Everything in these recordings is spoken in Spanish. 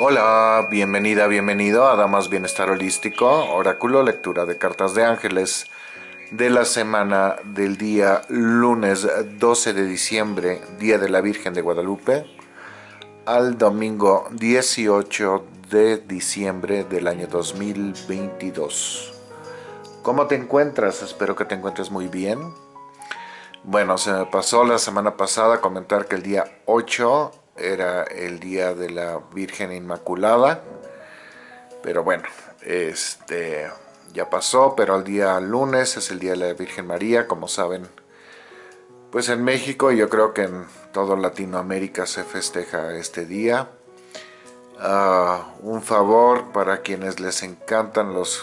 Hola, bienvenida, bienvenido a Damas Bienestar Holístico, oráculo, lectura de cartas de ángeles de la semana del día lunes 12 de diciembre, Día de la Virgen de Guadalupe, al domingo 18 de diciembre del año 2022. ¿Cómo te encuentras? Espero que te encuentres muy bien. Bueno, se me pasó la semana pasada comentar que el día 8 era el día de la Virgen Inmaculada, pero bueno, este ya pasó, pero el día lunes es el día de la Virgen María, como saben, pues en México yo creo que en toda Latinoamérica se festeja este día. Ah, un favor para quienes les encantan los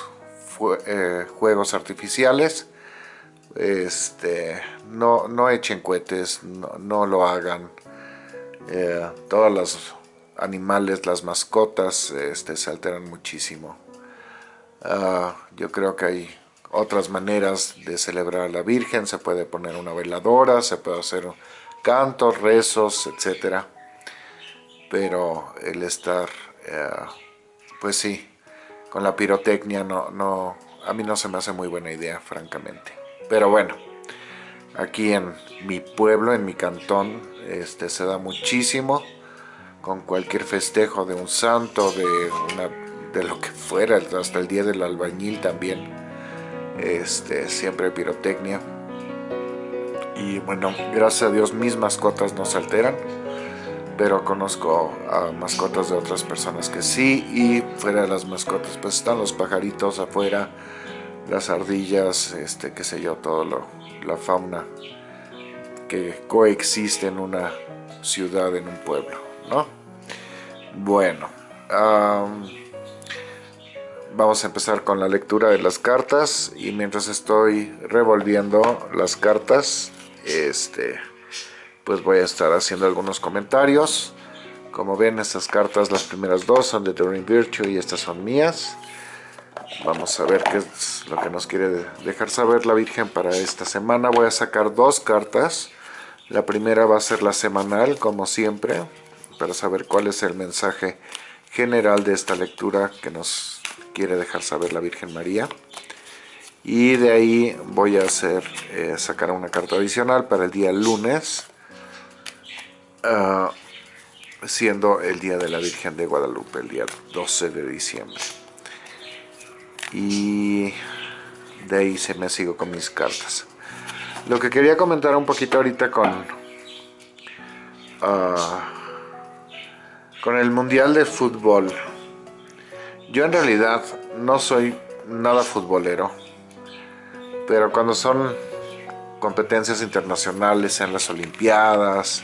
eh, juegos artificiales, este, no, no echen cohetes, no lo hagan eh, todos los animales, las mascotas, este, se alteran muchísimo. Ah, yo creo que hay otras maneras de celebrar a la Virgen, se puede poner una veladora, se puede hacer cantos, rezos, etc. Pero el estar, eh, pues sí, con la pirotecnia no, no, a mí no se me hace muy buena idea, francamente. Pero bueno, aquí en mi pueblo, en mi cantón, este, se da muchísimo con cualquier festejo de un santo, de, una, de lo que fuera, hasta el día del albañil también, este, siempre pirotecnia. Y bueno, gracias a Dios mis mascotas no se alteran, pero conozco a mascotas de otras personas que sí, y fuera de las mascotas pues están los pajaritos afuera, las ardillas, este, qué sé yo, todo lo, la fauna que coexiste en una ciudad, en un pueblo, ¿no? Bueno, vamos a empezar con la lectura de las cartas y mientras estoy revolviendo las cartas, este, pues voy a estar haciendo algunos comentarios. Como ven, estas cartas, las primeras dos son de Doreen Virtue y estas son mías. Vamos a ver qué es lo que nos quiere dejar saber la Virgen para esta semana. Voy a sacar dos cartas la primera va a ser la semanal, como siempre, para saber cuál es el mensaje general de esta lectura que nos quiere dejar saber la Virgen María. Y de ahí voy a hacer eh, sacar una carta adicional para el día lunes, ah, siendo el día de la Virgen de Guadalupe, el día 12 de diciembre. Y de ahí se me sigo con mis cartas. Lo que quería comentar un poquito ahorita con... Ah, con el Mundial de Fútbol. Yo en realidad no soy nada futbolero. Pero cuando son competencias internacionales, sean las Olimpiadas,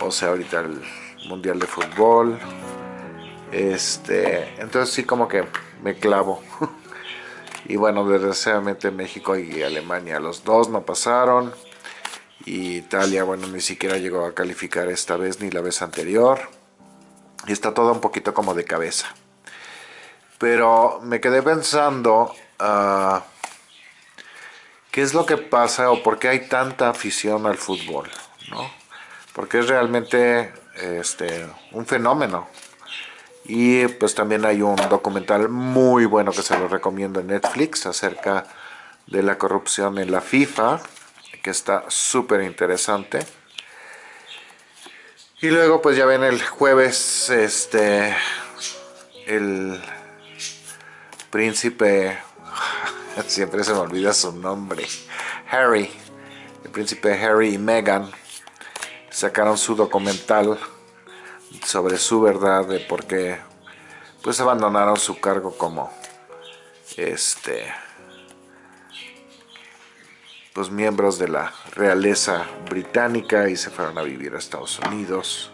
o sea ahorita el Mundial de Fútbol, este, entonces sí como que me clavo. y bueno, desgraciadamente México y Alemania, los dos no pasaron, y Italia, bueno, ni siquiera llegó a calificar esta vez ni la vez anterior, y está todo un poquito como de cabeza. Pero me quedé pensando, uh, ¿qué es lo que pasa o por qué hay tanta afición al fútbol? ¿no? Porque es realmente este, un fenómeno y pues también hay un documental muy bueno que se lo recomiendo en Netflix acerca de la corrupción en la FIFA, que está súper interesante. Y luego pues ya ven el jueves, este, el príncipe, siempre se me olvida su nombre, Harry, el príncipe Harry y Meghan sacaron su documental sobre su verdad de por qué pues abandonaron su cargo como este pues miembros de la realeza británica y se fueron a vivir a Estados Unidos.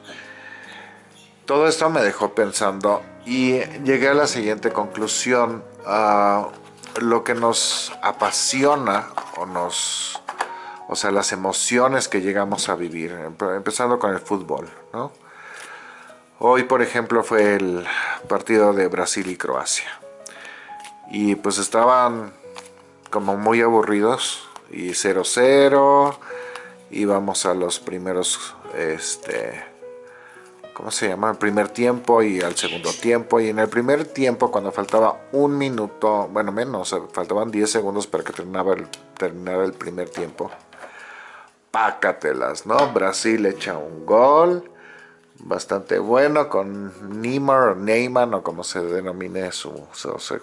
Todo esto me dejó pensando y llegué a la siguiente conclusión. a lo que nos apasiona o nos... O sea, las emociones que llegamos a vivir, empezando con el fútbol, ¿no? Hoy, por ejemplo, fue el partido de Brasil y Croacia. Y pues estaban como muy aburridos. Y 0-0. Íbamos a los primeros este, ¿cómo se llama? El primer tiempo y al segundo tiempo. Y en el primer tiempo, cuando faltaba un minuto, bueno, menos, faltaban 10 segundos para que terminaba el, terminara el primer tiempo. Pácatelas, ¿no? Brasil echa un gol bastante bueno con Neymar o Neyman o como se denomine su,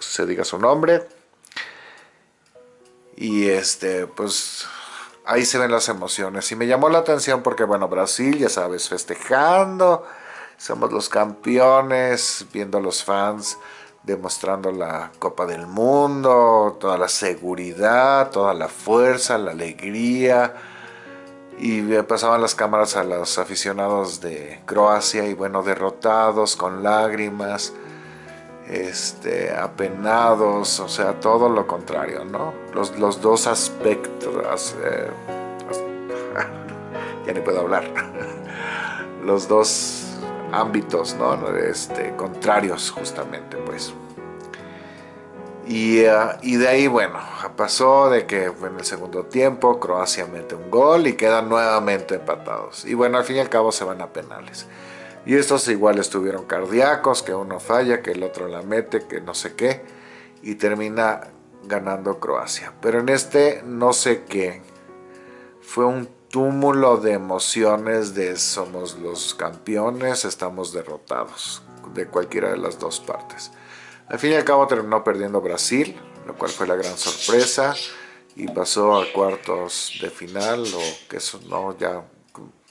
se diga su nombre. Y este, pues ahí se ven las emociones. Y me llamó la atención porque, bueno, Brasil, ya sabes, festejando, somos los campeones, viendo a los fans demostrando la Copa del Mundo, toda la seguridad, toda la fuerza, la alegría. Y pasaban las cámaras a los aficionados de Croacia y bueno, derrotados, con lágrimas, este, apenados, o sea, todo lo contrario, ¿no? Los, los dos aspectos, eh, ya ni puedo hablar, los dos ámbitos, ¿no? Este, contrarios justamente, pues. Y, eh, y, de ahí, bueno, pasó de que en el segundo tiempo Croacia mete un gol y quedan nuevamente empatados. Y bueno, al fin y al cabo se van a penales. Y estos igual estuvieron cardíacos, que uno falla, que el otro la mete, que no sé qué. Y termina ganando Croacia. Pero en este no sé qué. Fue un túmulo de emociones de somos los campeones, estamos derrotados. De cualquiera de las dos partes. Al fin y al cabo terminó perdiendo Brasil, lo cual fue la gran sorpresa. Y pasó a cuartos de final, o que eso no ya...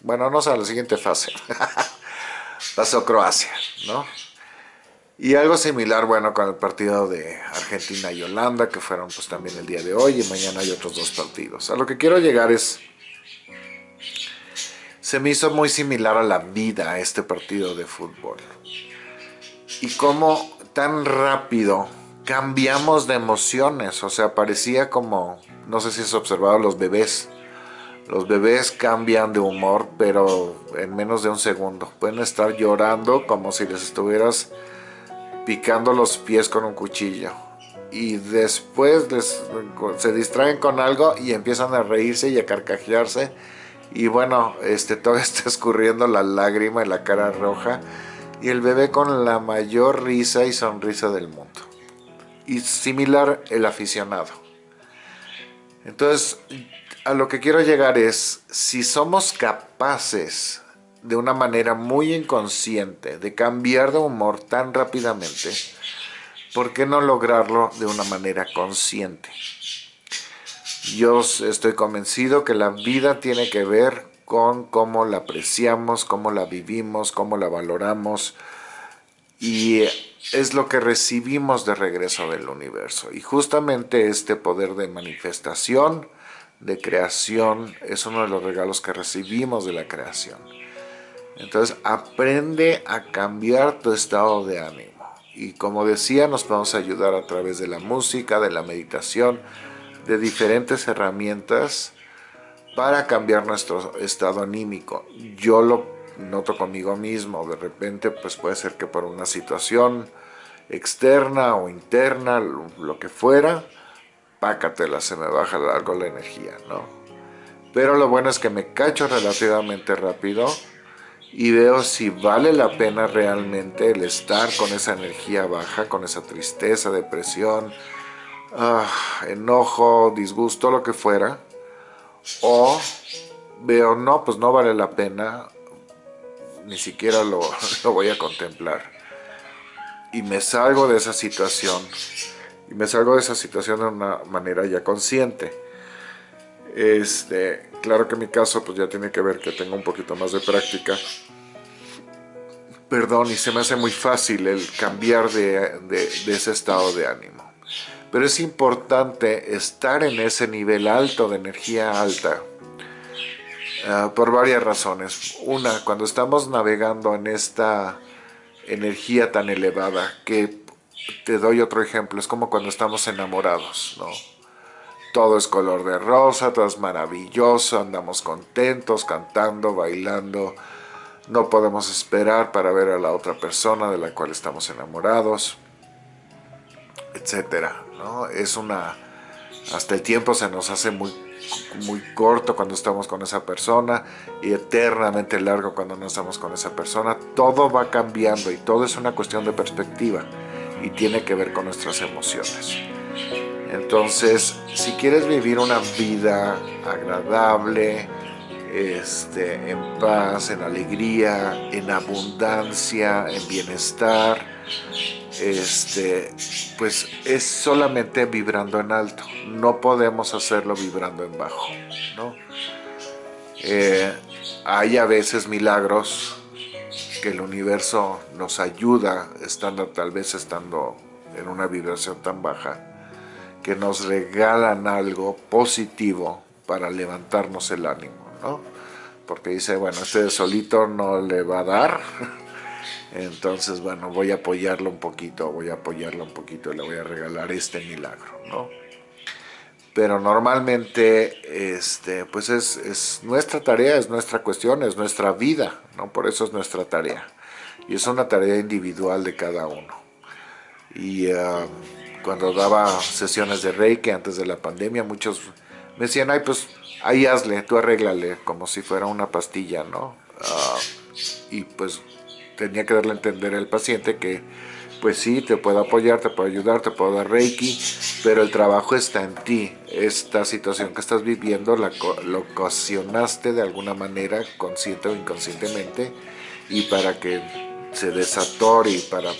Bueno, no sé, a la siguiente fase. pasó Croacia, ¿no? Y algo similar, bueno, con el partido de Argentina y Holanda, que fueron pues también el día de hoy, y mañana hay otros dos partidos. A lo que quiero llegar es, se me hizo muy similar a la vida este partido de fútbol. Y cómo tan rápido cambiamos de emociones, o sea, parecía como, no sé si has observado los bebés, los bebés cambian de humor, pero en menos de un segundo. Pueden estar llorando como si les estuvieras picando los pies con un cuchillo. Y después se distraen con algo y empiezan a reírse y a carcajearse. Y bueno, este, todo está escurriendo la lágrima y la cara roja. Y el bebé con la mayor risa y sonrisa del mundo. Y similar el aficionado. Entonces, a lo que quiero llegar es, si somos capaces de una manera muy inconsciente de cambiar de humor tan rápidamente, ¿por qué no lograrlo de una manera consciente? Yo estoy convencido que la vida tiene que ver con cómo la apreciamos, cómo la vivimos, cómo la valoramos y es lo que recibimos de regreso del universo. Y justamente este poder de manifestación de creación es uno de los regalos que recibimos de la creación. Entonces aprende a cambiar tu estado de ánimo. Y como decía, nos podemos ayudar a través de la música, de la meditación, de diferentes herramientas para cambiar nuestro estado anímico. Yo lo noto conmigo mismo, de repente pues puede ser que por una situación externa o interna, lo que fuera, pácatela, se me baja algo la energía, ¿no? Pero lo bueno es que me cacho relativamente rápido y veo si vale la pena realmente el estar con esa energía baja, con esa tristeza, depresión, ah, enojo, disgusto, lo que fuera. O veo, no, pues no vale la pena, ni siquiera lo, voy a contemplar. Y me salgo de esa situación y me salgo de esa situación de una manera ya consciente. Este, claro que mi caso pues ya tiene que ver que tengo un poquito más de práctica. Perdón, y se me hace muy fácil el cambiar de, ese estado de ánimo. Pero es importante estar en ese nivel alto de energía alta ah, por varias razones. Una, cuando estamos navegando en esta energía tan elevada que te doy otro ejemplo, es como cuando estamos enamorados, ¿no? Todo es color de rosa, todo es maravilloso, andamos contentos, cantando, bailando, no podemos esperar para ver a la otra persona de la cual estamos enamorados, etcétera, Es una... hasta el tiempo se nos hace muy muy corto cuando estamos con esa persona y eternamente largo cuando no estamos con esa persona. Todo va cambiando y todo es una cuestión de perspectiva y tiene que ver con nuestras emociones. Entonces, si quieres vivir una vida agradable, este, en paz, en alegría, en abundancia, en bienestar, este, pues es solamente vibrando en alto. No podemos hacerlo vibrando en bajo. ¿no? Eh, hay a veces milagros que el universo nos ayuda, estando tal vez estando en una vibración tan baja, que nos regalan algo positivo para levantarnos el ánimo, ¿no? Porque dice, bueno, este solito no le va a dar, entonces, bueno, voy a apoyarlo un poquito, voy a apoyarlo un poquito y le voy a regalar este milagro, ¿no? Pero normalmente, este, pues es, es nuestra tarea, es nuestra cuestión, es nuestra vida, ¿no? Por eso es nuestra tarea. Y es una tarea individual de cada uno. Y ah, cuando daba sesiones de Reiki antes de la pandemia, muchos me decían, ay, pues ahí hazle, tú arréglale, como si fuera una pastilla, ¿no? Ah, y pues tenía que darle a entender al paciente que pues sí, te puedo apoyar, te puedo ayudar, te puedo dar Reiki, pero el trabajo está en ti. Esta situación que estás viviendo la, lo ocasionaste de alguna manera, consciente o inconscientemente, y para que se desatore y para,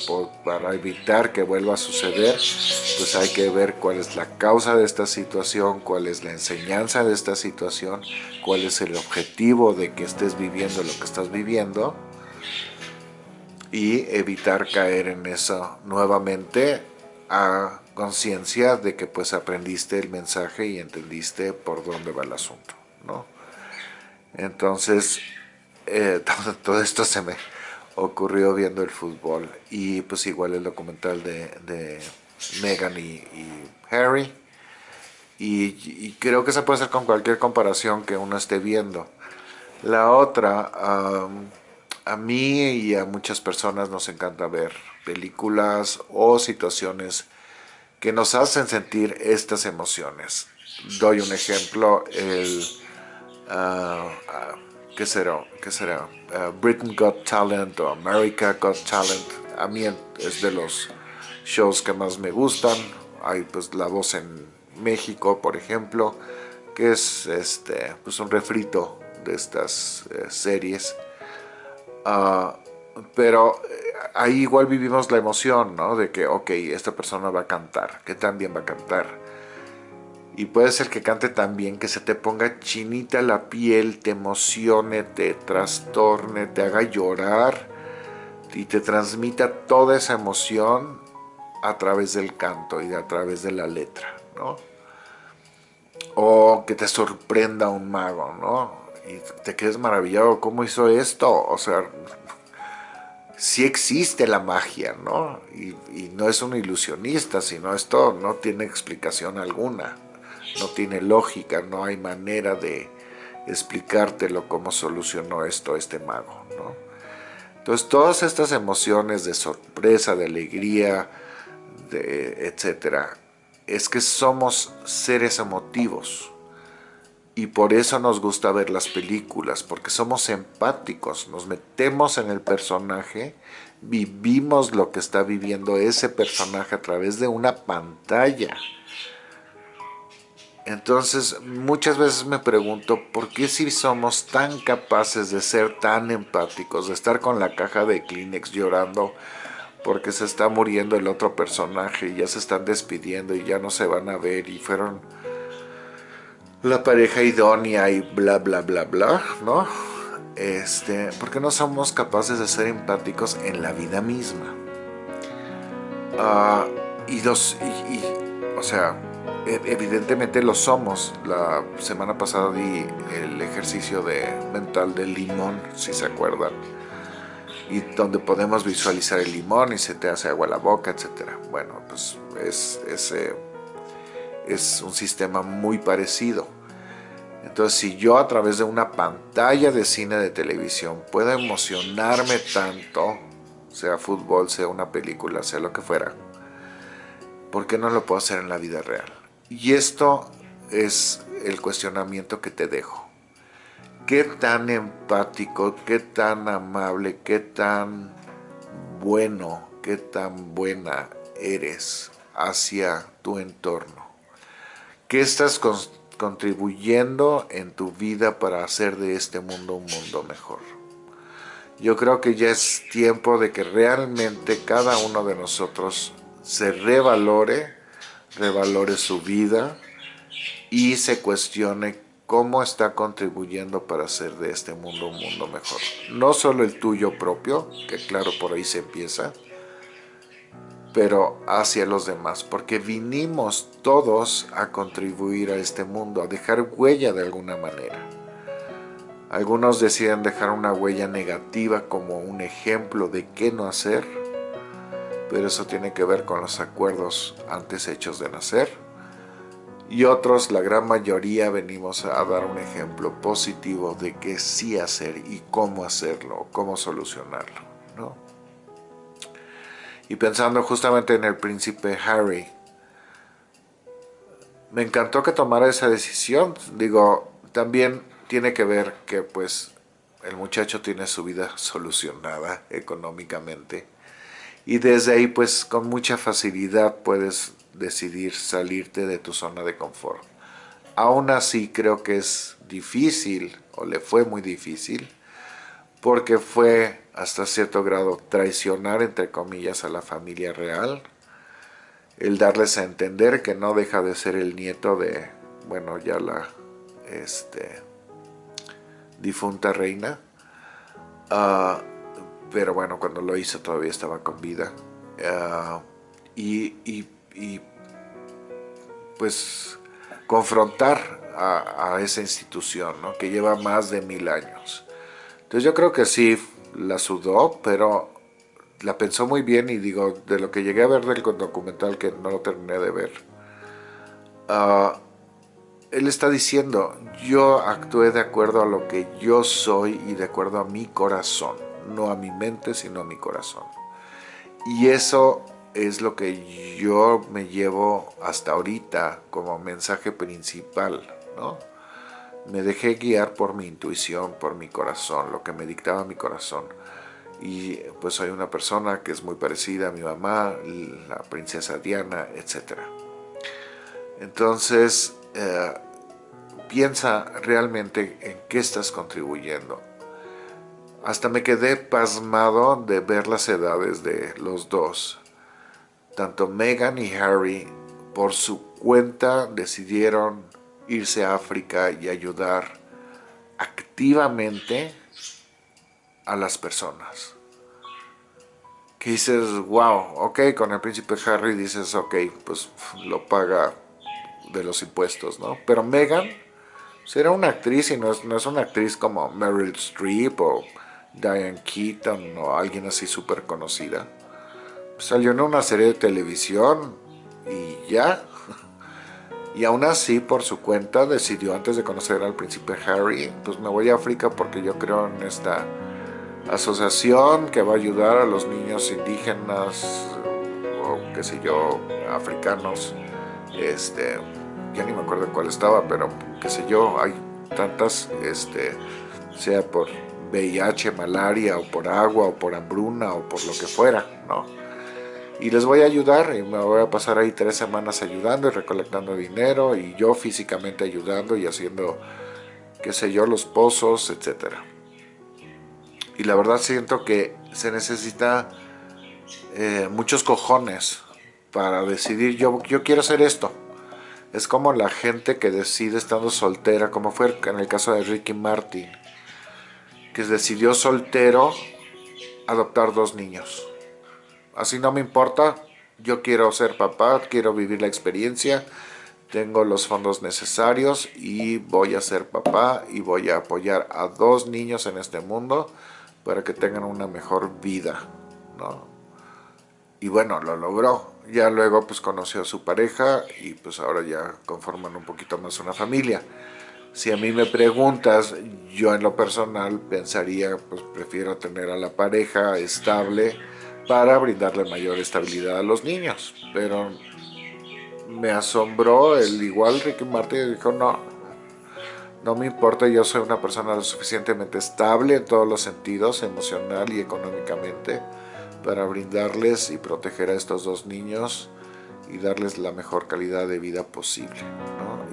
para evitar que vuelva a suceder, pues hay que ver cuál es la causa de esta situación, cuál es la enseñanza de esta situación, cuál es el objetivo de que estés viviendo lo que estás viviendo, y evitar caer en eso nuevamente a conciencia de que pues aprendiste el mensaje y entendiste por dónde va el asunto, ¿no? Entonces, eh, todo, esto se me ocurrió viendo el fútbol y pues igual el documental de, de Meghan y, Harry y, creo que se puede hacer con cualquier comparación que uno esté viendo. La otra a mí y a muchas personas nos encanta ver películas o situaciones que nos hacen sentir estas emociones. Doy un ejemplo, el... Uh, ¿Qué será? ¿Qué será? Uh, Britain Got Talent o America Got Talent. A mí es de los shows que más me gustan. Hay pues La Voz en México, por ejemplo, que es este, pues un refrito de estas eh, series Ah, pero eh, ahí igual vivimos la emoción, ¿no? De que, ok, esta persona va a cantar, que también va a cantar. Y puede ser que cante tan bien que se te ponga chinita la piel, te emocione, te trastorne, te haga llorar y te transmita toda esa emoción a través del canto y a través de la letra, ¿no? O que te sorprenda un mago, ¿no? Y te quedes maravillado, ¿cómo hizo esto? O sea, sí existe la magia, ¿no? Y, no es un ilusionista, sino esto no tiene explicación alguna, no tiene lógica, no hay manera de explicártelo cómo solucionó esto este mago, ¿no? Entonces todas estas emociones de sorpresa, de alegría, de etcétera, es que somos seres emotivos, y por eso nos gusta ver las películas, porque somos empáticos, nos metemos en el personaje, vivimos lo que está viviendo ese personaje a través de una pantalla. Entonces, muchas veces me pregunto, ¿por qué si somos tan capaces de ser tan empáticos, de estar con la caja de Kleenex llorando porque se está muriendo el otro personaje y ya se están despidiendo y ya no se van a ver y fueron la pareja idónea y bla bla bla bla, ¿no? Este, porque no somos capaces de ser empáticos en la vida misma. Ah, y dos, y, o sea, e, evidentemente lo somos. La semana pasada di el ejercicio de mental del limón, si se acuerdan. Y donde podemos visualizar el limón y se te hace agua la boca, etc. Bueno, pues es ese es un sistema muy parecido. Entonces, si yo a través de una pantalla de cine de televisión puedo emocionarme tanto, sea fútbol, sea una película, sea lo que fuera, ¿por qué no lo puedo hacer en la vida real? Y esto es el cuestionamiento que te dejo. ¿Qué tan empático, qué tan amable, qué tan bueno, qué tan buena eres hacia tu entorno? ¿Qué estás contribuyendo en tu vida para hacer de este mundo un mundo mejor? Yo creo que ya es tiempo de que realmente cada uno de nosotros se revalore, revalore su vida y se cuestione cómo está contribuyendo para hacer de este mundo un mundo mejor. No solo el tuyo propio, que claro por ahí se empieza, pero hacia los demás, porque vinimos todos a contribuir a este mundo, a dejar huella de alguna manera. Algunos deciden dejar una huella negativa como un ejemplo de qué no hacer, pero eso tiene que ver con los acuerdos antes hechos de nacer. Y otros, la gran mayoría, venimos a dar un ejemplo positivo de qué sí hacer y cómo hacerlo, cómo solucionarlo. Y pensando justamente en el príncipe Harry, me encantó que tomara esa decisión. Digo, también tiene que ver que pues el muchacho tiene su vida solucionada económicamente y desde ahí pues con mucha facilidad puedes decidir salirte de tu zona de confort. Aún así creo que es difícil o le fue muy difícil porque fue hasta cierto grado traicionar entre comillas a la familia real el darles a entender que no deja de ser el nieto de bueno ya la este difunta reina uh, pero bueno, cuando lo hizo todavía estaba con vida. Ah, y, pues confrontar a, esa institución, ¿no? que lleva más de mil años. Entonces yo creo que sí la sudó, pero la pensó muy bien y digo, de lo que llegué a ver del documental que no lo terminé de ver, uh, él está diciendo, yo actué de acuerdo a lo que yo soy y de acuerdo a mi corazón no a mi mente, sino a mi corazón. Y eso es lo que yo me llevo hasta ahorita como mensaje principal, ¿no? Me dejé guiar por mi intuición, por mi corazón, lo que me dictaba mi corazón. Y pues soy una persona que es muy parecida a mi mamá, la princesa Diana, etc. Entonces, eh, piensa realmente en qué estás contribuyendo hasta me quedé pasmado de ver las edades de los dos. Tanto Meghan y Harry por su cuenta decidieron irse a África y ayudar activamente a las personas. Que dices, wow, ok, con el príncipe Harry dices, ok, pues lo paga de los impuestos, ¿no? Pero Meghan será una actriz y no es, no es una actriz como Meryl Streep o Diane Keaton o alguien así súper conocida. Salió en una serie de televisión y ya. Y aún así, por su cuenta, decidió antes de conocer al príncipe Harry, pues me voy a África porque yo creo en esta asociación que va a ayudar a los niños indígenas o qué sé yo, africanos. Este, ya ni me acuerdo cuál estaba, pero qué sé yo, hay tantas, este, sea por VIH, malaria, o por agua, o por hambruna, o por lo que fuera, ¿no? Y les voy a ayudar, y me voy a pasar ahí tres semanas ayudando y recolectando dinero, y yo físicamente ayudando y haciendo, qué sé yo, los pozos, etc. Y la verdad siento que se necesita eh, muchos cojones para decidir, yo, yo quiero hacer esto. Es como la gente que decide estando soltera, como fue en el caso de Ricky Martin que decidió soltero adoptar dos niños. Así no me importa, yo quiero ser papá, quiero vivir la experiencia, tengo los fondos necesarios y voy a ser papá y voy a apoyar a dos niños en este mundo para que tengan una mejor vida, ¿no? Y bueno, lo logró. Ya luego pues conoció a su pareja y pues ahora ya conforman un poquito más una familia. Si a mí me preguntas, yo en lo personal pensaría, pues prefiero tener a la pareja estable para brindarle mayor estabilidad a los niños. Pero me asombró, el igual Ricky Martin dijo, no, no me importa, yo soy una persona lo suficientemente estable en todos los sentidos, emocional y económicamente, para brindarles y proteger a estos dos niños y darles la mejor calidad de vida posible.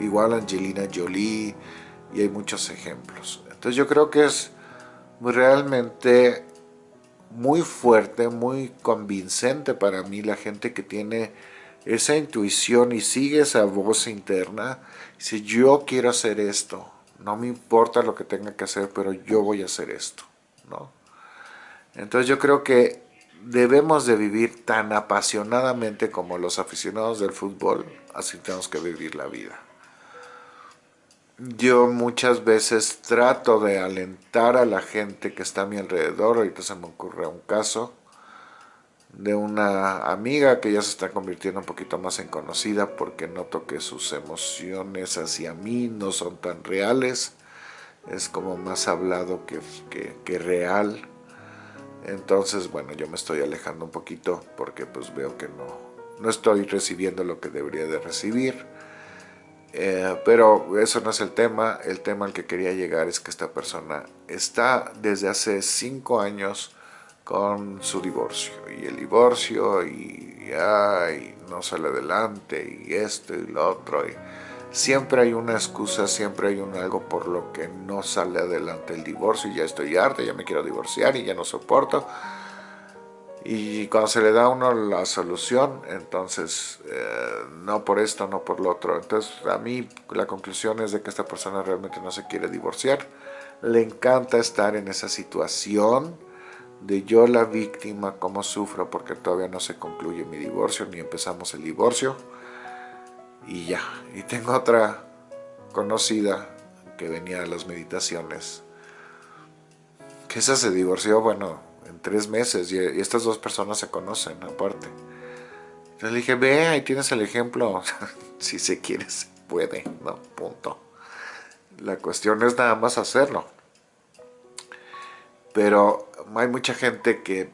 Igual Angelina Jolie y hay muchos ejemplos. Entonces yo creo que es realmente muy fuerte, muy convincente para mí la gente que tiene esa intuición y sigue esa voz interna. Si yo quiero hacer esto, no me importa lo que tenga que hacer, pero yo voy a hacer esto. ¿no? Entonces yo creo que debemos de vivir tan apasionadamente como los aficionados del fútbol, así tenemos que vivir la vida. Yo muchas veces trato de alentar a la gente que está a mi alrededor, ahorita se me ocurre un caso de una amiga que ya se está convirtiendo un poquito más en conocida porque noto que sus emociones hacia mí no son tan reales, es como más hablado que, que real. Entonces, bueno, yo me estoy alejando un poquito porque pues veo que no, no estoy recibiendo lo que debería de recibir. Eh, pero eso no es el tema, el tema al que quería llegar es que esta persona está desde hace cinco años con su divorcio y el divorcio y, no sale adelante y esto y lo otro y siempre hay una excusa, siempre hay un algo por lo que no sale adelante el divorcio y ya estoy harta, ya me quiero divorciar y ya no soporto. Y cuando se le da a uno la solución, entonces eh, no por esto, no por lo otro. Entonces a mí la conclusión es de que esta persona realmente no se quiere divorciar. Le encanta estar en esa situación de yo la víctima, cómo sufro porque todavía no se concluye mi divorcio ni empezamos el divorcio y ya. Y tengo otra conocida que venía a las meditaciones, que esa se divorció, bueno, tres meses y, estas dos personas se conocen aparte. Entonces le dije, ve, ahí tienes el ejemplo, si se quiere se puede, ¿no? Punto. La cuestión es nada más hacerlo. Pero hay mucha gente que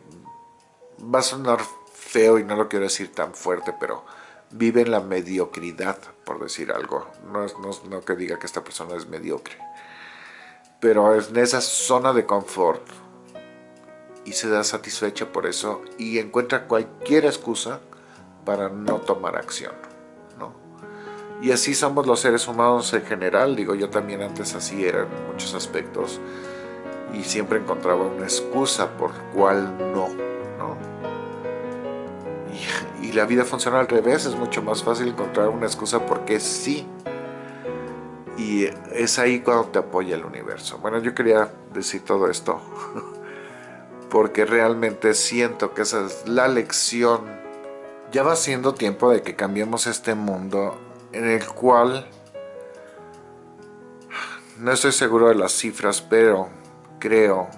va a sonar feo y no lo quiero decir tan fuerte, pero vive en la mediocridad, por decir algo. No, es, no, que diga que esta persona es mediocre, pero es en esa zona de confort y se da satisfecha por eso y encuentra cualquier excusa para no tomar acción. ¿no? Y así somos los seres humanos en general, digo yo también antes así era en muchos aspectos y siempre encontraba una excusa por cual no y la vida funciona al revés, es mucho más fácil encontrar una excusa porque sí. Y es ahí cuando te apoya el universo. Bueno, yo quería decir todo esto porque realmente siento que esa es la lección. Ya va siendo tiempo de que cambiemos este mundo en el cual no estoy seguro de las cifras, pero creo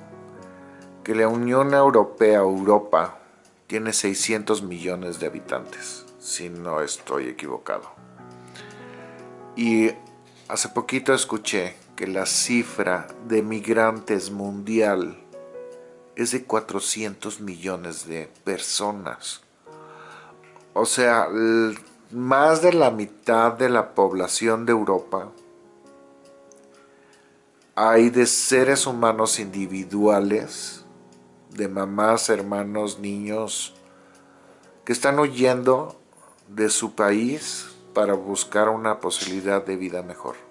que la Unión Europea, Europa, tiene 600 millones de habitantes, si no estoy equivocado. Y hace poquito escuché que la cifra de migrantes mundial es de 400 millones de personas. O sea, más de la mitad de la población de Europa hay de seres humanos individuales de mamás, hermanos, niños que están huyendo de su país para buscar una posibilidad de vida mejor.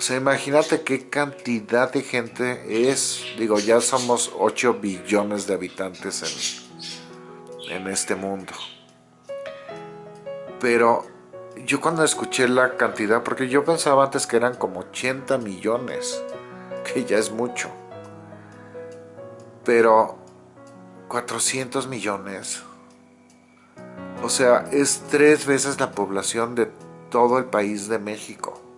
O sea, imagínate qué cantidad de gente es, digo, ya somos 8 billones de habitantes en, en este mundo. Pero yo cuando escuché la cantidad, porque yo pensaba antes que eran como 80 millones, que ya es mucho pero 400 millones, o sea, es tres veces la población de todo el país de México.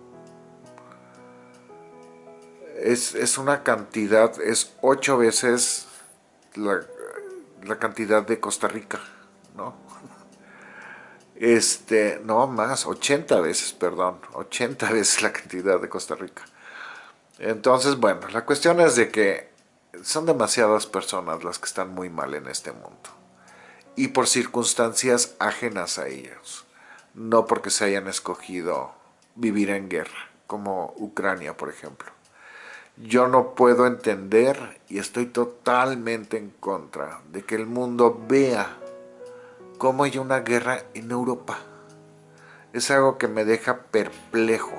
Es, una cantidad, es ocho veces la, la cantidad de Costa Rica, ¿no? Este, no más, 80 veces, perdón, 80 veces la cantidad de Costa Rica. Entonces, bueno, la cuestión es de que son demasiadas personas las que están muy mal en este mundo. y por circunstancias ajenas a ellos, no porque se hayan escogido vivir en guerra, como Ucrania, por ejemplo. Yo no puedo entender y estoy totalmente en contra de que el mundo vea cómo hay una guerra en Europa. Es algo que me deja perplejo.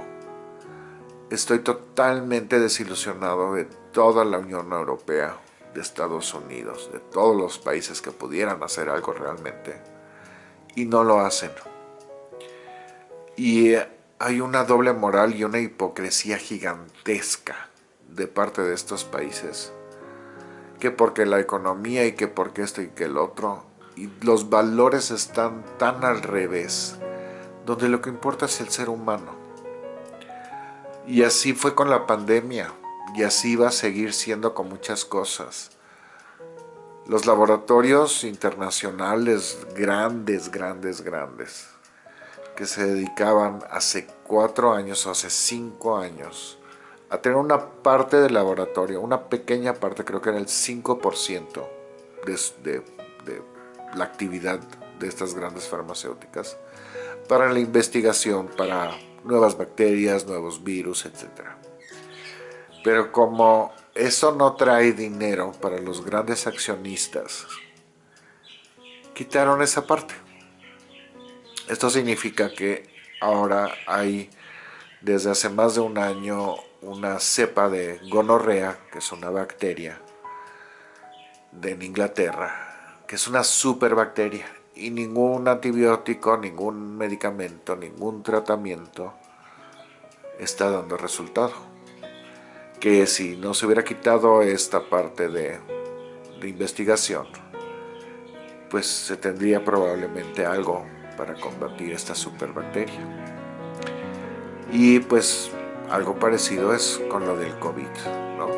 Estoy totalmente desilusionado de toda la Unión Europea, de Estados Unidos, de todos los países que pudieran hacer algo realmente y no lo hacen. Y hay una doble moral y una hipocresía gigantesca de parte de estos países, que porque la economía y que porque esto y que el otro, y los valores están tan al revés, donde lo que importa es el ser humano. Y así fue con la pandemia, y así va a seguir siendo con muchas cosas. Los laboratorios internacionales grandes, grandes, grandes, que se dedicaban hace cuatro años o hace cinco años a tener una parte del laboratorio, una pequeña parte, creo que era el 5% de, de la actividad de estas grandes farmacéuticas, para la investigación, para nuevas bacterias, nuevos virus, etc. Pero como eso no trae dinero para los grandes accionistas, quitaron esa parte. Esto significa que ahora hay desde hace más de un año una cepa de gonorrea, que es una bacteria de Inglaterra, que es una superbacteria y ningún antibiótico, ningún medicamento, ningún tratamiento está dando resultado. Que si no se hubiera quitado esta parte de, de investigación, pues se tendría probablemente algo para combatir esta superbacteria. Y pues algo parecido es con lo del COVID, ¿no?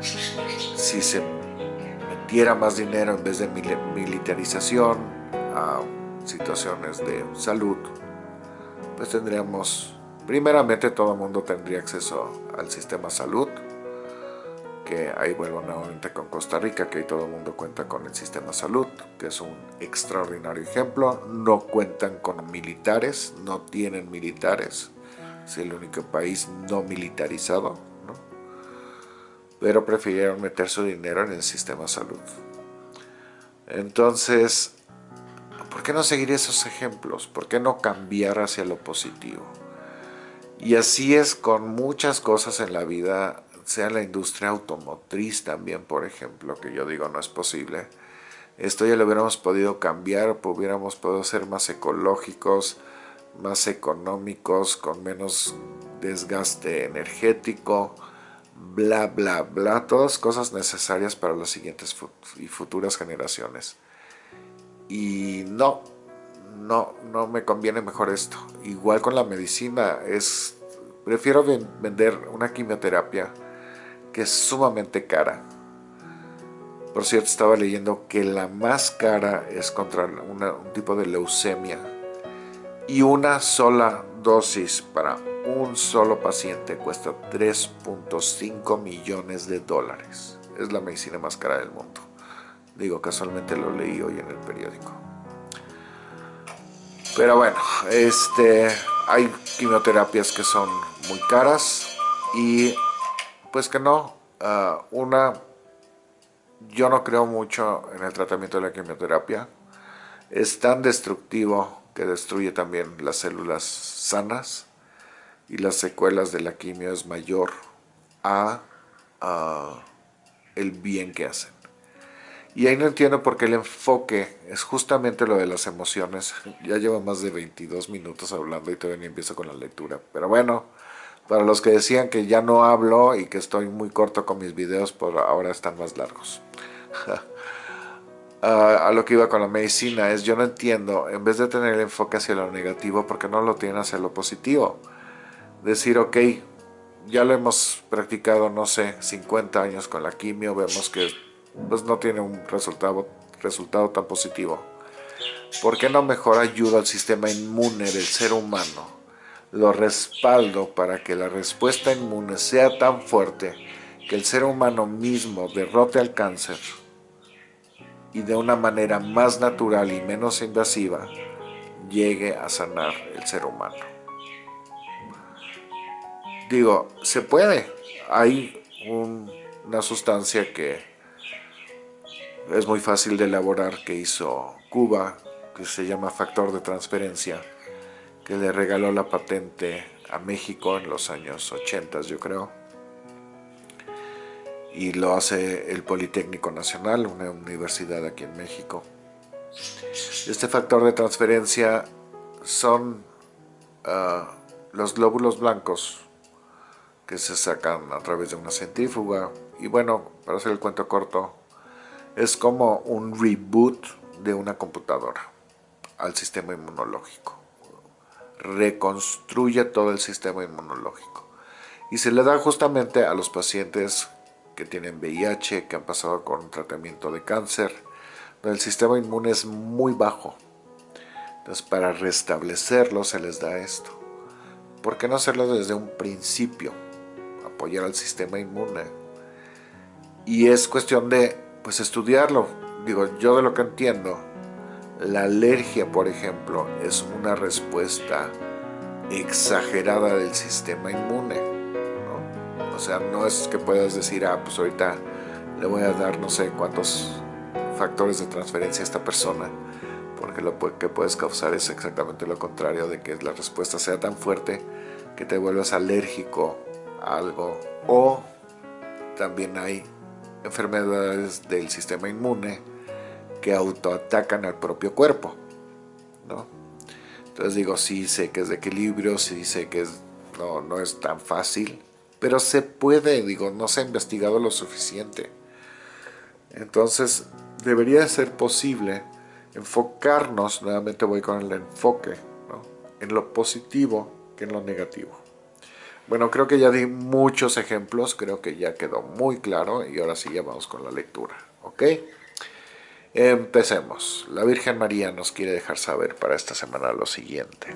Si se metiera más dinero en vez de militarización a situaciones de salud, pues tendríamos, primeramente todo el mundo tendría acceso al sistema salud, que ahí vuelvo nuevamente con Costa Rica, que ahí todo el mundo cuenta con el sistema salud, que es un extraordinario ejemplo, no cuentan con militares, no tienen militares, es el único país no militarizado, ¿no? pero prefirieron meter su dinero en el sistema salud. Entonces, ¿por qué no seguir esos ejemplos? ¿Por qué no cambiar hacia lo positivo? Y así es con muchas cosas en la vida sea la industria automotriz también, por ejemplo, que yo digo no es posible. Esto ya lo hubiéramos podido cambiar, hubiéramos podido ser más ecológicos, más económicos, con menos desgaste energético, bla, bla, bla, todas cosas necesarias para las siguientes y futuras generaciones. Y no, no, no me conviene mejor esto. Igual con la medicina, es, prefiero vender una quimioterapia que es sumamente cara. Por cierto, estaba leyendo que la más cara es contra un tipo de leucemia. Y una sola dosis para un solo paciente cuesta 3.5 millones de dólares. Es la medicina más cara del mundo. Digo, casualmente lo leí hoy en el periódico. Pero bueno, este, hay quimioterapias que son muy caras y pues que no, ah, una, yo no creo mucho en el tratamiento de la quimioterapia. Es tan destructivo que destruye también las células sanas y las secuelas de la quimio es mayor a, el bien que hacen. Y ahí no entiendo por qué el enfoque es justamente lo de las emociones. Ya llevo más de 22 minutos hablando y todavía ni empiezo con la lectura. Pero bueno, para los que decían que ya no hablo y que estoy muy corto con mis videos, por ahora están más largos. a lo que iba con la medicina es, yo no entiendo, en vez de tener el enfoque hacia lo negativo, ¿por qué no lo tienen hacia lo positivo? Decir, ok, ya lo hemos practicado, no sé, 50 años con la quimio, vemos que pues, no tiene un resultado, resultado tan positivo. ¿Por qué no mejor ayuda al sistema inmune del ser humano? lo respaldo para que la respuesta inmune sea tan fuerte que el ser humano mismo derrote al cáncer y de una manera más natural y menos invasiva llegue a sanar el ser humano. Digo, se puede. Hay una sustancia que es muy fácil de elaborar que hizo Cuba, que se llama factor de transferencia, que le regaló la patente a México en los años 80, yo creo. Y lo hace el Politécnico Nacional, una universidad aquí en México. Este factor de transferencia son ah, los glóbulos blancos que se sacan a través de una centrífuga. Y bueno, para hacer el cuento corto, es como un reboot de una computadora al sistema inmunológico. Reconstruye todo el sistema inmunológico. Y se le da justamente a los pacientes que tienen VIH, que han pasado con un tratamiento de cáncer, donde el sistema inmune es muy bajo. Entonces para restablecerlo se les da esto. ¿Por qué no hacerlo desde un principio? Apoyar al sistema inmune. Y es cuestión de pues estudiarlo. Digo, yo de lo que entiendo, la alergia, por ejemplo, es una respuesta exagerada del sistema inmune. Sea, no es que puedas decir, ah, pues ahorita le voy a dar no sé cuántos factores de transferencia a esta persona, porque lo que puedes causar es exactamente lo contrario, de que la respuesta sea tan fuerte que te vuelvas alérgico a algo. O también hay enfermedades del sistema inmune que autoatacan al propio cuerpo. ¿no? Entonces digo, sí sé que es de equilibrio, sí sé que no, no es tan fácil, pero se puede, digo, no se ha investigado lo suficiente. Entonces debería ser posible enfocarnos, nuevamente voy con el enfoque, en lo positivo que en lo negativo. Bueno, creo que ya di muchos ejemplos, creo que ya quedó muy claro y ahora sí ya vamos con la lectura, ¿ok? Empecemos. La Virgen María nos quiere dejar saber para esta semana lo siguiente.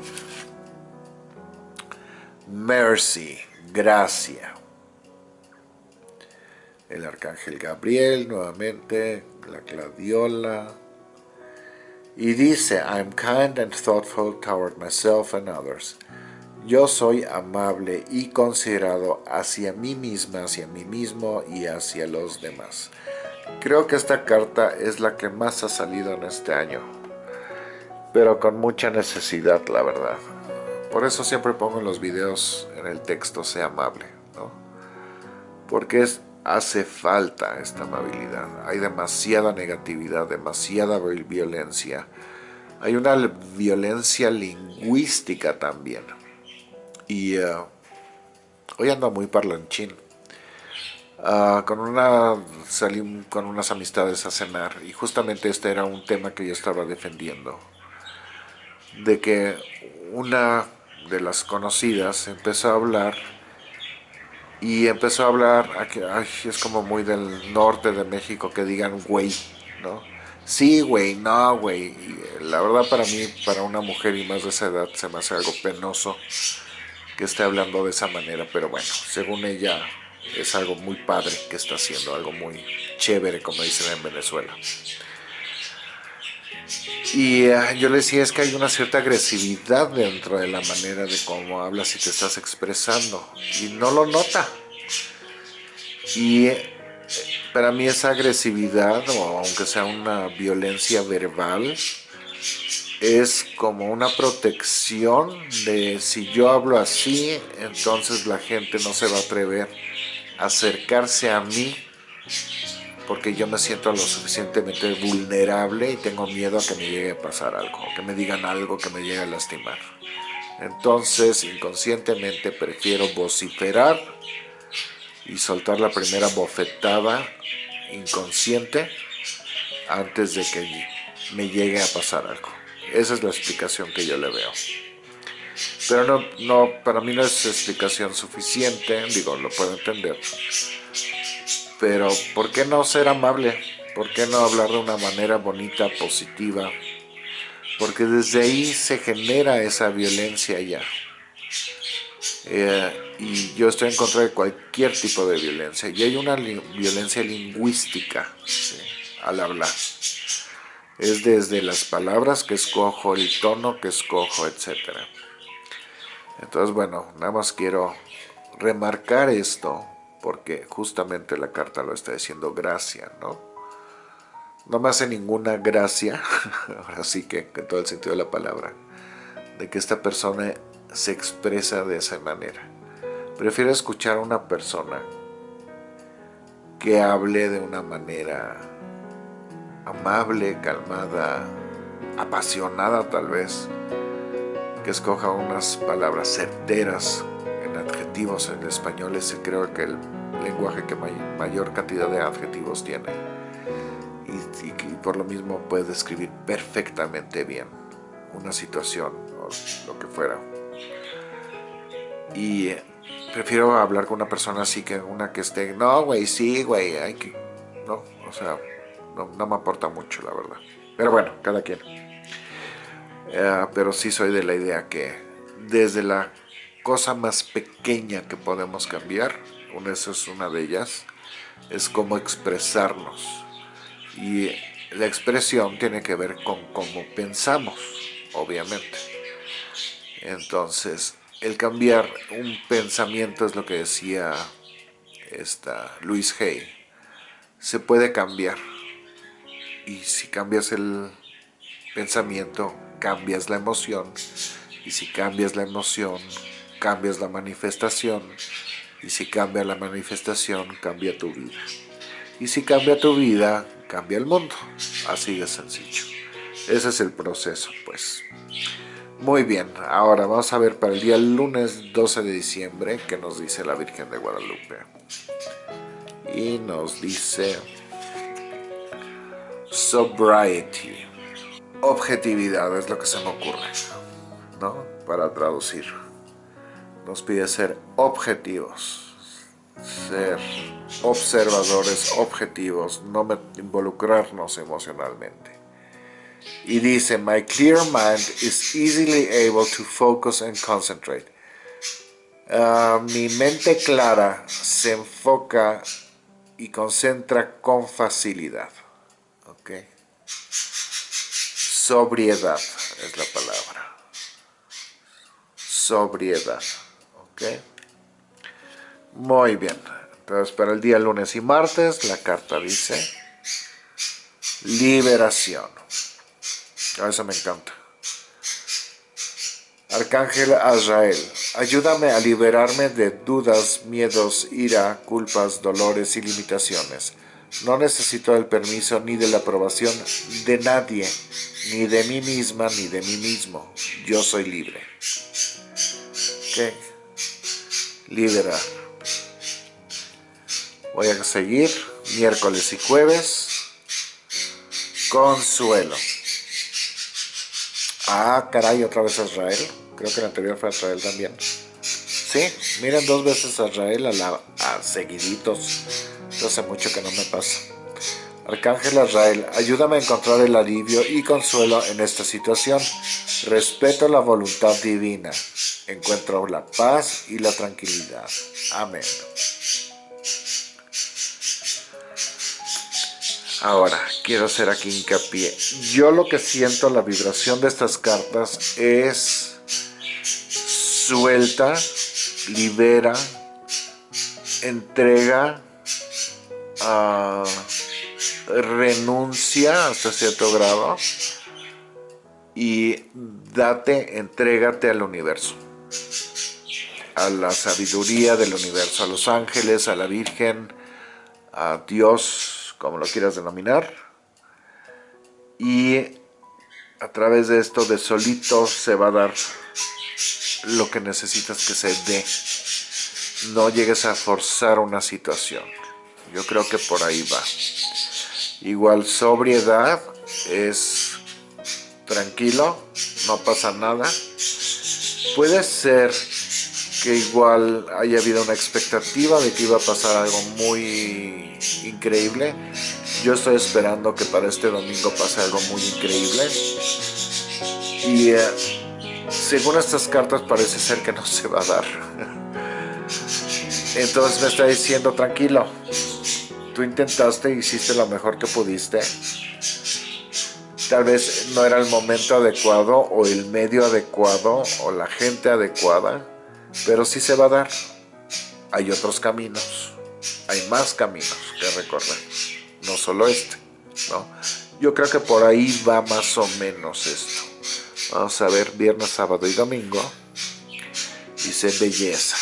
Mercy, gracia. El Arcángel Gabriel, nuevamente, la Gladiola. Y dice, I'm kind and thoughtful toward myself and others. Yo soy amable y considerado hacia mí misma, hacia mí mismo y hacia los demás. Creo que esta carta es la que más ha salido en este año, pero con mucha necesidad, la verdad. Por eso siempre pongo en los videos, en el texto, sea amable, ¿no? Porque es, hace falta esta amabilidad. Hay demasiada negatividad, demasiada violencia. Hay una violencia lingüística también. Y uh, hoy ando muy parlanchín Ah, con una salí con unas amistades a cenar y justamente este era un tema que yo estaba defendiendo de que una de las conocidas empezó a hablar y empezó a hablar ay, es como muy del norte de México que digan güey no sí güey no güey la verdad para mí para una mujer y más de esa edad se me hace algo penoso que esté hablando de esa manera pero bueno según ella es algo muy padre que está haciendo, algo muy chévere, como dicen en Venezuela. Y eh, yo le decía, es que hay una cierta agresividad dentro de la manera de cómo hablas y te estás expresando. Y no lo nota. Y eh, para mí esa agresividad, o aunque sea una violencia verbal, es como una protección de si yo hablo así, entonces la gente no se va a atrever acercarse a mí porque yo me siento lo suficientemente vulnerable y tengo miedo a que me llegue a pasar algo, que me digan algo que me llegue a lastimar. Entonces, inconscientemente prefiero vociferar y soltar la primera bofetada inconsciente antes de que me llegue a pasar algo. Esa es la explicación que yo le veo. Pero no, no, para mí no es explicación suficiente, digo, lo puedo entender. Pero, ¿por qué no ser amable? ¿Por qué no hablar de una manera bonita, positiva? Porque desde ahí se genera esa violencia ya. Eh, y yo estoy en contra de cualquier tipo de violencia. Y hay una violencia lingüística al hablar. Es desde las palabras que escojo, el tono que escojo, etc. Entonces, bueno, nada más quiero remarcar esto porque justamente la carta lo está diciendo gracia, ¿no? No me hace ninguna gracia, ahora sí que en todo el sentido de la palabra, de que esta persona se expresa de esa manera. Prefiero escuchar a una persona que hable de una manera amable, calmada, apasionada tal vez, que escoja unas palabras certeras en adjetivos en español es creo que el lenguaje que mayor cantidad de adjetivos tiene. Y, por lo mismo puede describir perfectamente bien una situación o lo que fuera. Y eh, prefiero hablar con una persona así que una que esté no güey, sí güey, hay que no, o sea no, me aporta mucho la verdad. Pero bueno, cada quien. Eh, pero sí soy de la idea que desde la cosa más pequeña que podemos cambiar esa es una de ellas, es cómo expresarnos. Y la expresión tiene que ver con cómo pensamos, obviamente. Entonces, el cambiar un pensamiento es lo que decía esta Luis Hay. Se puede cambiar. Y si cambias el pensamiento, cambias la emoción. Y si cambias la emoción, cambias la manifestación y si cambia la manifestación, cambia tu vida. Y si cambia tu vida, cambia el mundo. Así de sencillo. Ese es el proceso, pues. Muy bien, ahora vamos a ver para el día lunes 12 de diciembre qué nos dice la Virgen de Guadalupe. Y nos dice sobriety. Objetividad es lo que se me ocurre, ¿no? Para traducir nos pide ser objetivos, ser observadores objetivos, no involucrarnos emocionalmente. Y dice, my clear mind is easily able to focus and concentrate. Ah, mi mente clara se enfoca y concentra con facilidad. Okay. Sobriedad es la palabra. Sobriedad. Muy bien. Entonces para el día lunes y martes la carta dice liberación. A eso me encanta. Arcángel Azrael, ayúdame a liberarme de dudas, miedos, ira, culpas, dolores y limitaciones. No necesito el permiso ni de la aprobación de nadie, ni de mí misma ni de mí mismo. Yo soy libre. ¿Okay? Liberar. Voy a seguir miércoles y jueves. Consuelo. Ah, caray, otra vez Israel. Creo que el anterior fue Israel también. Sí, miren dos veces Israel a, la, seguiditos. hace mucho que no me pasa. Arcángel Israel, ayúdame a encontrar el alivio y consuelo en esta situación. Respeto la voluntad divina encuentro la paz y la tranquilidad. Amén. Ahora, quiero hacer aquí hincapié. Yo lo que siento, la vibración de estas cartas es suelta, libera, entrega, ah, renuncia hasta cierto grado y date, entrégate al universo a la sabiduría del universo, a los ángeles, a la Virgen, a Dios, como lo quieras denominar. Y a través de esto de solito se va a dar lo que necesitas que se dé. No llegues a forzar una situación. Yo creo que por ahí va. Igual sobriedad es tranquilo, no pasa nada. Puede ser que igual haya habido una expectativa de que iba a pasar algo muy increíble. Yo estoy esperando que para este domingo pase algo muy increíble. Y eh, según estas cartas parece ser que no se va a dar. Entonces me está diciendo, tranquilo, tú intentaste, hiciste lo mejor que pudiste. tal vez no era el momento adecuado o el medio adecuado o la gente adecuada, pero sí se va a dar. Hay otros caminos, hay más caminos que recorrer, no solo este, ¿no? Yo creo que por ahí va más o menos esto. Vamos a ver viernes, sábado y domingo. Dice belleza.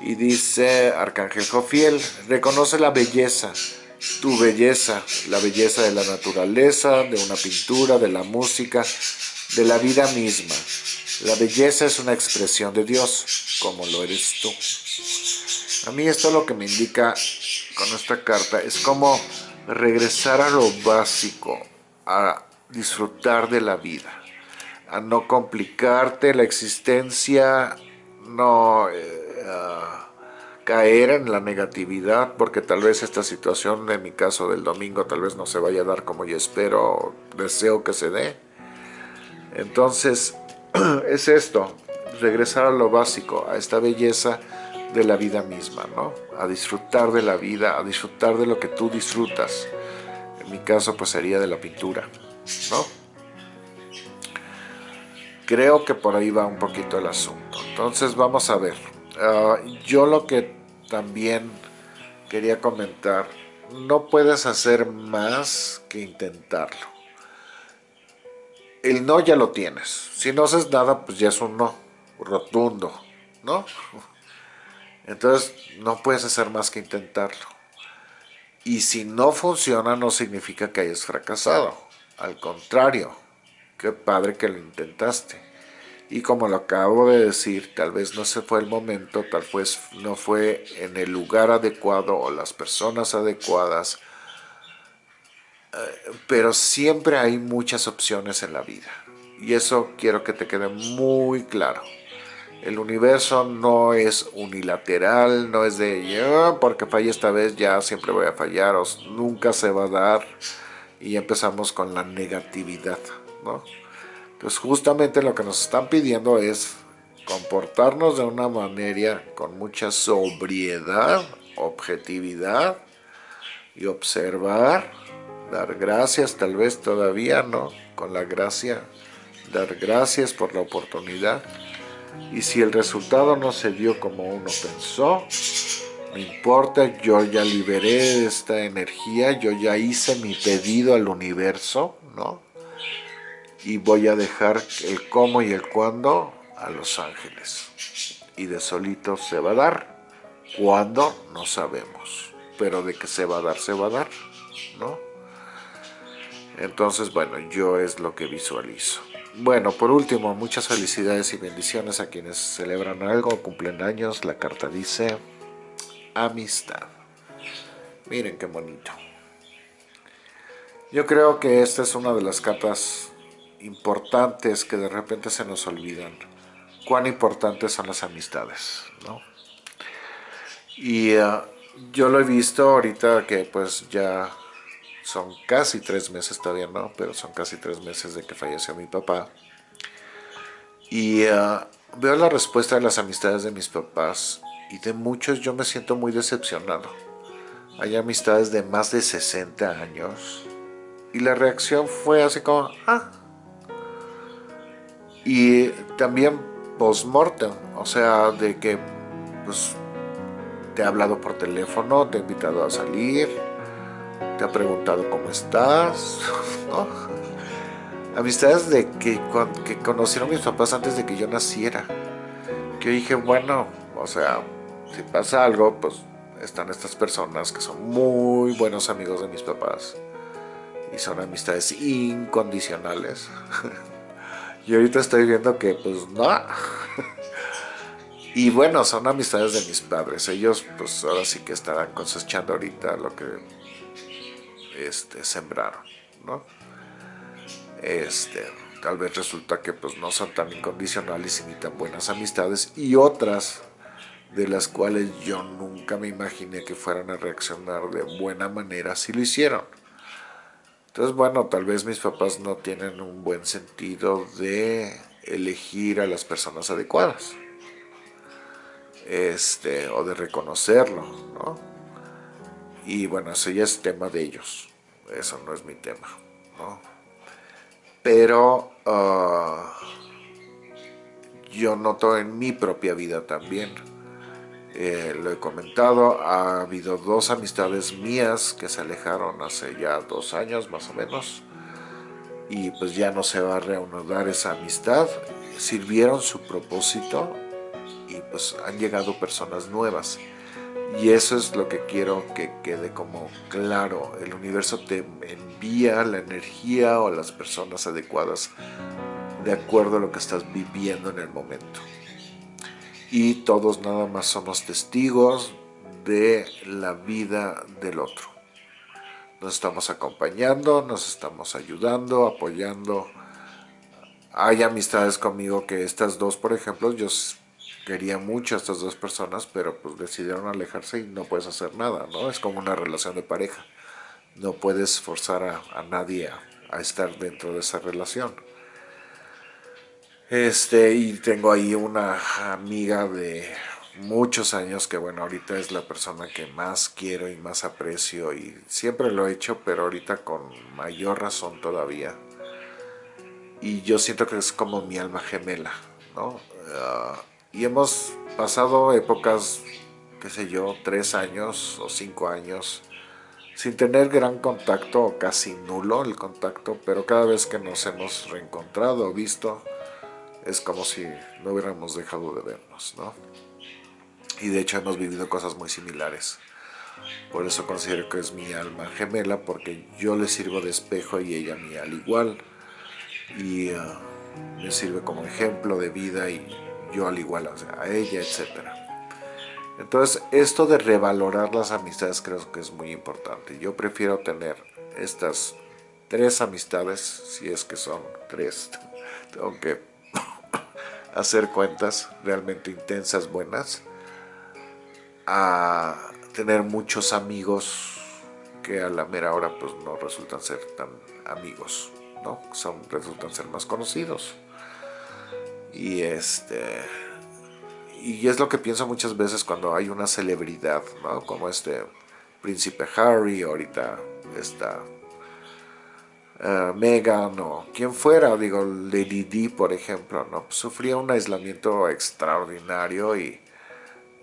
Y dice Arcángel Jofiel, reconoce la belleza, tu belleza, la belleza de la naturaleza, de una pintura, de la música, de la vida misma. La belleza es una expresión de Dios, como lo eres tú. A mí esto lo que me indica con esta carta es como regresar a lo básico, a disfrutar de la vida, a no complicarte la existencia, no eh, caer en la negatividad, porque tal vez esta situación, en mi caso del domingo, tal vez no se vaya a dar como yo espero, deseo que se dé. Entonces, es esto, regresar a lo básico, a esta belleza de la vida misma, ¿no? A disfrutar de la vida, a disfrutar de lo que tú disfrutas. En mi caso, pues sería de la pintura, ¿no? Creo que por ahí va un poquito el asunto. Entonces, vamos a ver. Ah, yo lo que también quería comentar, no puedes hacer más que intentarlo. El no ya lo tienes. Si no haces nada, pues ya es un no rotundo, ¿no? Entonces no puedes hacer más que intentarlo. Y si no funciona no significa que hayas fracasado. Al contrario, qué padre que lo intentaste. Y como lo acabo de decir, tal vez no se fue el momento, tal vez no fue en el lugar adecuado o las personas adecuadas. Pero siempre hay muchas opciones en la vida. Y eso quiero que te quede muy claro. El universo no es unilateral, no es de yo porque fallé esta vez ya siempre voy a fallar o nunca se va a dar y empezamos con la negatividad, ¿no? Entonces justamente lo que nos están pidiendo es comportarnos de una manera con mucha sobriedad, objetividad y observar, dar gracias, tal vez todavía no, con la gracia, dar gracias por la oportunidad y si el resultado no se dio como uno pensó, no importa, yo ya liberé esta energía, yo ya hice mi pedido al universo, ¿no? Y voy a dejar el cómo y el cuándo a los ángeles. Y de solito se va a dar. ¿Cuándo? No sabemos. Pero de que se va a dar, se va a dar, ¿no? Entonces, bueno, yo es lo que visualizo. Bueno, por último, muchas felicidades y bendiciones a quienes celebran algo, cumplen años. La carta dice amistad. Miren qué bonito. Yo creo que esta es una de las cartas importantes que de repente se nos olvidan. Cuán importantes son las amistades, ¿no? Y eh, yo lo he visto ahorita que pues ya son casi tres meses todavía no, pero son casi tres meses de que falleció mi papá. Y ah, veo la respuesta de las amistades de mis papás y de muchos yo me siento muy decepcionado. Hay amistades de más de 60 años y la reacción fue así como, ah. Y también post-mortem, o sea, de que pues, te ha hablado por teléfono, te ha invitado a salir, ha preguntado cómo estás, Amistades de que, que conocieron mis papás antes de que yo naciera. Que yo dije, bueno, o sea, si pasa algo, pues están estas personas que son muy buenos amigos de mis papás. Y son amistades incondicionales. y ahorita estoy viendo que, pues, no. y bueno, son amistades de mis padres. Ellos, pues, ahora sí que estarán cosechando ahorita lo que este, sembraron, ¿no? Este, tal vez resulta que pues no son tan incondicionales y ni tan buenas amistades y otras de las cuales yo nunca me imaginé que fueran a reaccionar de buena manera si lo hicieron. Entonces, bueno, tal vez mis papás no tienen un buen sentido de elegir a las personas adecuadas. Este, o de reconocerlo, ¿no? Y bueno, eso ya es tema de ellos. Eso no es mi tema, Pero ah, yo noto en mi propia vida también, eh, lo he comentado, ha habido dos amistades mías que se alejaron hace ya dos años más o menos, y pues ya no se va a reanudar esa amistad, sirvieron su propósito y pues han llegado personas nuevas. Y eso es lo que quiero que quede como claro. El universo te envía la energía o las personas adecuadas de acuerdo a lo que estás viviendo en el momento. Y todos nada más somos testigos de la vida del otro. Nos estamos acompañando, nos estamos ayudando, apoyando. Hay amistades conmigo que estas dos, por ejemplo, yo quería mucho a estas dos personas, pero pues decidieron alejarse y no puedes hacer nada, ¿no? Es como una relación de pareja. No puedes forzar a, nadie a, estar dentro de esa relación. Este, y tengo ahí una amiga de muchos años que bueno, ahorita es la persona que más quiero y más aprecio y siempre lo he hecho, pero ahorita con mayor razón todavía. Y yo siento que es como mi alma gemela, ¿no? Ah, y hemos pasado épocas, qué sé yo, tres años o cinco años sin tener gran contacto o casi nulo el contacto, pero cada vez que nos hemos reencontrado o visto, es como si no hubiéramos dejado de vernos, ¿no? Y de hecho hemos vivido cosas muy similares. Por eso considero que es mi alma gemela, porque yo le sirvo de espejo y ella a mí al igual. Y uh, me sirve como ejemplo de vida y yo al igual a ella, etc. Entonces, esto de revalorar las amistades creo que es muy importante. Yo prefiero tener estas tres amistades, si es que son tres, tengo que hacer cuentas realmente intensas, buenas, a tener muchos amigos que a la mera hora pues no resultan ser tan amigos, ¿no? Son, resultan ser más conocidos. Y este y es lo que pienso muchas veces cuando hay una celebridad, ¿no? Como este príncipe Harry, ahorita está uh, Meghan o quien fuera, digo Lady Di por ejemplo, ¿no? sufría un aislamiento extraordinario y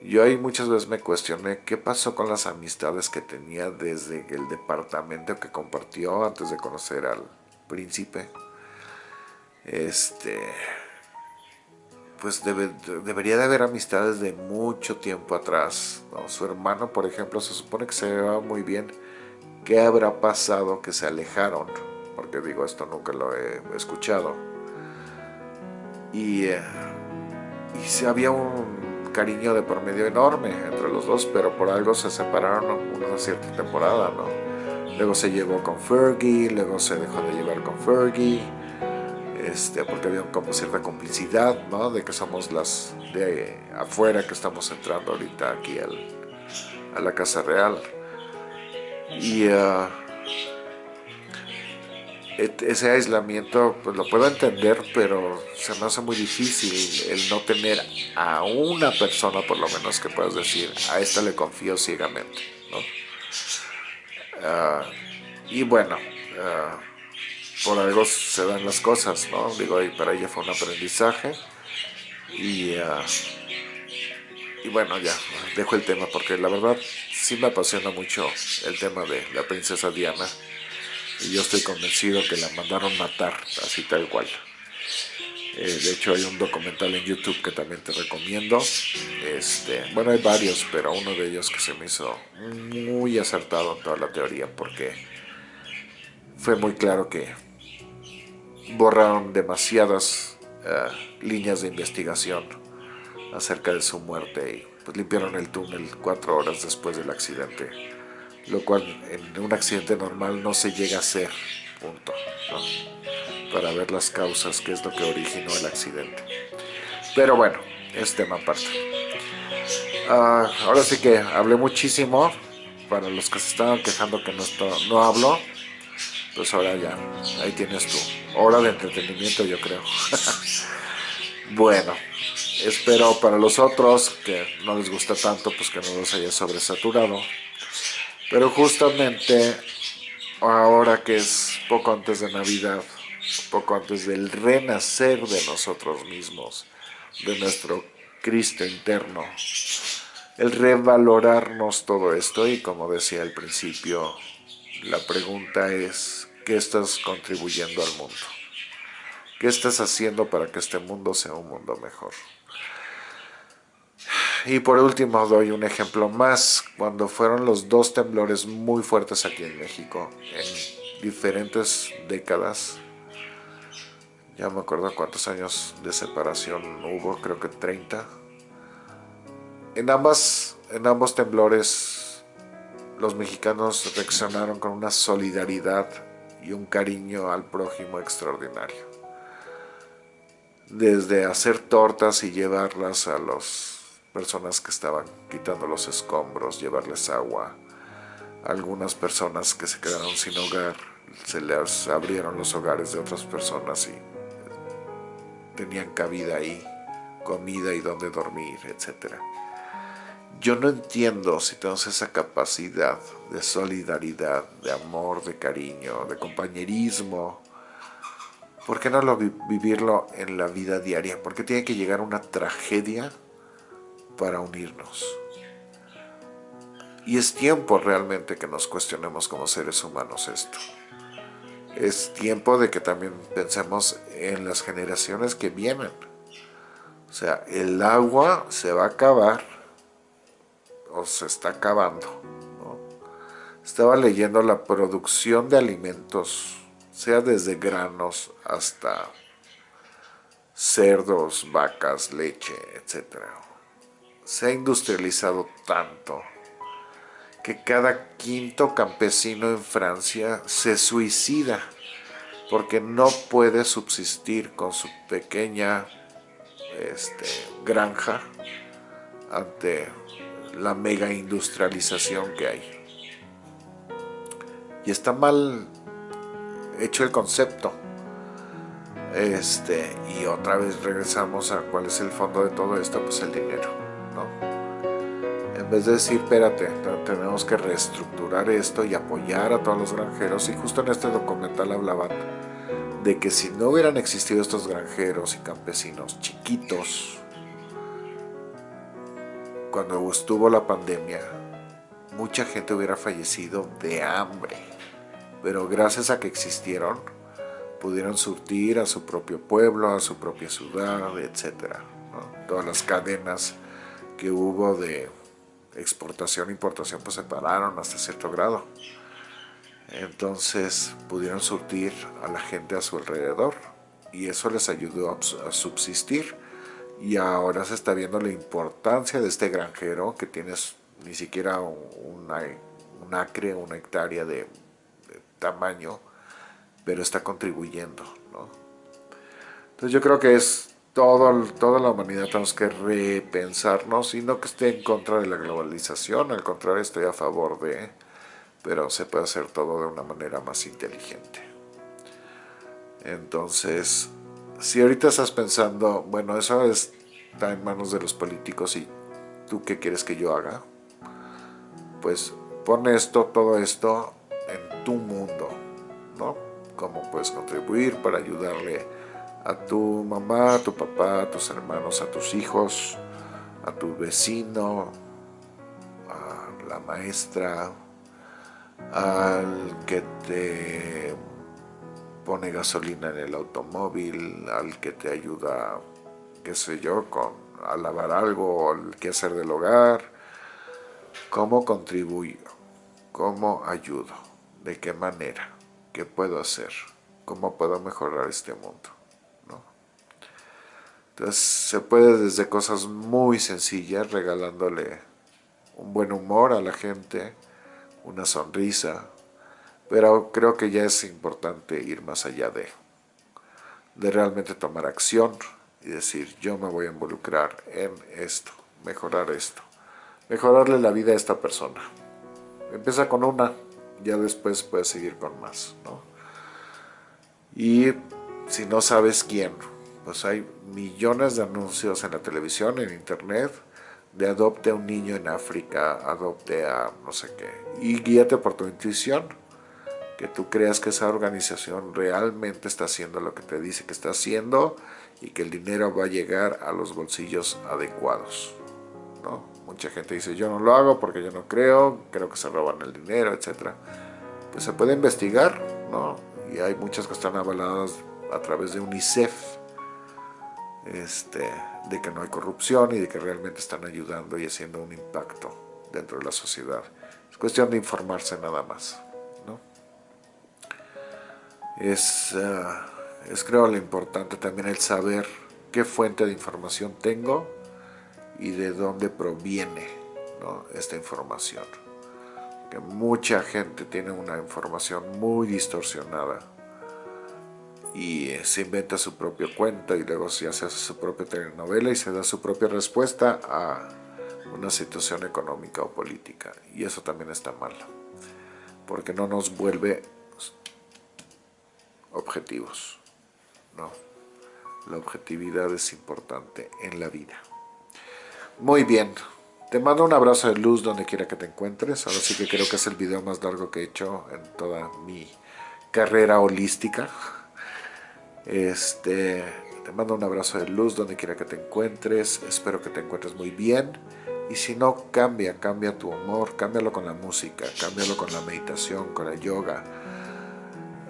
yo ahí muchas veces me cuestioné qué pasó con las amistades que tenía desde el departamento que compartió antes de conocer al príncipe. Este, pues debería de haber amistades de mucho tiempo atrás. Su hermano, por ejemplo, se supone que se llevaba muy bien. ¿Qué habrá pasado que se alejaron? Porque digo, esto nunca lo he escuchado. Y, eh, si había un cariño de por medio enorme entre los dos, pero por algo se separaron una cierta temporada, ¿no? Luego se llevó con Fergie, luego se dejó de llevar con Fergie este, porque había como cierta complicidad, ¿no? De que somos las de afuera que estamos entrando ahorita aquí a la Casa Real. Y uh, ese aislamiento, pues lo puedo entender, pero se me hace muy difícil el no tener a una persona, por lo menos, que puedas decir, a esta le confío ciegamente, ¿no? Uh, y bueno, uh, por algo se dan las cosas, ¿no? Digo, y para ella fue un aprendizaje. Y, ah, y bueno, ya, dejo el tema porque la verdad sí me apasiona mucho el tema de la princesa Diana. Y yo estoy convencido que la mandaron matar, así tal cual. Eh, de hecho hay un documental en YouTube que también te recomiendo. Este, bueno, hay varios, pero uno de ellos que se me hizo muy acertado en toda la teoría porque fue muy claro que borraron demasiadas eh, líneas de investigación acerca de su muerte y pues limpiaron el túnel cuatro horas después del accidente, lo cual en un accidente normal no se llega a hacer, punto, para ver las causas, qué es lo que originó el accidente. Pero bueno, es tema aparte. Ah, ahora sí que hablé muchísimo, para los que se estaban quejando que no, no hablo, pues ahora ya, ahí tienes tu hora de entretenimiento yo creo. bueno, espero para los otros que no les gusta tanto, pues que no los haya sobresaturado. Pero justamente ahora que es poco antes de Navidad, poco antes del renacer de nosotros mismos, de nuestro Cristo interno, el revalorarnos todo esto y como decía al principio, la pregunta es, ¿qué estás contribuyendo al mundo? ¿Qué estás haciendo para que este mundo sea un mundo mejor? Y por último doy un ejemplo más, cuando fueron los dos temblores muy fuertes aquí en México, en diferentes décadas, ya me acuerdo cuántos años de separación hubo, creo que 30. En, ambas, en ambos temblores los mexicanos reaccionaron con una solidaridad y un cariño al prójimo extraordinario desde hacer tortas y llevarlas a las personas que estaban quitando los escombros, llevarles agua. Algunas personas que se quedaron sin hogar, se les abrieron los hogares de otras personas y tenían cabida ahí, comida y donde dormir, etc. Yo no entiendo si tenemos esa capacidad de solidaridad, de amor, de cariño, de compañerismo, ¿Por qué no lo vivirlo en la vida diaria? ¿Por qué tiene que llegar una tragedia para unirnos? Y es tiempo realmente que nos cuestionemos como seres humanos esto. Es tiempo de que también pensemos en las generaciones que vienen. O sea, el agua se va a acabar o se está acabando. Estaba leyendo la producción de alimentos sea desde granos hasta cerdos, vacas, leche, etc. Se ha industrializado tanto que cada quinto campesino en Francia se suicida porque no puede subsistir con su pequeña este, granja ante la mega industrialización que hay. Y está mal hecho el concepto. Este, y otra vez regresamos a cuál es el fondo de todo esto, pues el dinero, ¿no? En vez de decir, espérate, tenemos que reestructurar esto y apoyar a todos los granjeros, y justo en este documental hablaban de que si no hubieran existido estos granjeros y campesinos chiquitos, cuando estuvo la pandemia, mucha gente hubiera fallecido de hambre pero gracias a que existieron, pudieron surtir a su propio pueblo, a su propia ciudad, etc. Todas las cadenas que hubo de exportación e importación pues se pararon hasta cierto grado. Entonces pudieron surtir a la gente a su alrededor y eso les ayudó a subsistir. Y ahora se está viendo la importancia de este granjero que tienes ni siquiera un, un acre, una hectárea de tamaño, pero está contribuyendo. Entonces yo creo que es todo, toda la humanidad tenemos que repensarnos y no que esté en contra de la globalización, al contrario estoy a favor de, pero se puede hacer todo de una manera más inteligente. Entonces, si ahorita estás pensando, bueno, eso está en manos de los políticos y tú qué quieres que yo haga, pues pon esto, todo esto en tu mundo, ¿no? Cómo puedes contribuir para ayudarle a tu mamá, a tu papá, a tus hermanos, a tus hijos, a tu vecino, a la maestra, al que te pone gasolina en el automóvil, al que te ayuda, qué sé yo, con, a lavar algo, al que hacer del hogar, cómo contribuyo, cómo ayudo de qué manera, qué puedo hacer, cómo puedo mejorar este mundo. Entonces se puede desde cosas muy sencillas, regalándole un buen humor a la gente, una sonrisa, pero creo que ya es importante ir más allá de, de realmente tomar acción y decir yo me voy a involucrar en esto, mejorar esto, mejorarle la vida a esta persona. Empieza con una, ya después puedes seguir con más, ¿no? Y si no sabes quién, pues hay millones de anuncios en la televisión, en internet, de adopte a un niño en África, adopte a no sé qué, y guíate por tu intuición. Que tú creas que esa organización realmente está haciendo lo que te dice que está haciendo y que el dinero va a llegar a los bolsillos adecuados. ¿no? Mucha gente dice, yo no lo hago porque yo no creo, creo que se roban el dinero, etc. Pues se puede investigar, ¿no? Y hay muchas que están avaladas a través de UNICEF, este, de que no hay corrupción y de que realmente están ayudando y haciendo un impacto dentro de la sociedad. Es cuestión de informarse nada más. Es, ah, es creo lo importante también el saber qué fuente de información tengo y de dónde proviene esta información. Que mucha gente tiene una información muy distorsionada y eh, se inventa su propio cuento y luego se hace su propia telenovela y se da su propia respuesta a una situación económica o política. Y eso también está mal, porque no nos vuelve objetivos. No, la objetividad es importante en la vida. Muy bien, te mando un abrazo de luz donde quiera que te encuentres. Ahora sí que creo que es el video más largo que he hecho en toda mi carrera holística. Este, te mando un abrazo de luz donde quiera que te encuentres. Espero que te encuentres muy bien. Y si no, cambia, cambia tu humor, cámbialo con la música, cámbialo con la meditación, con el yoga,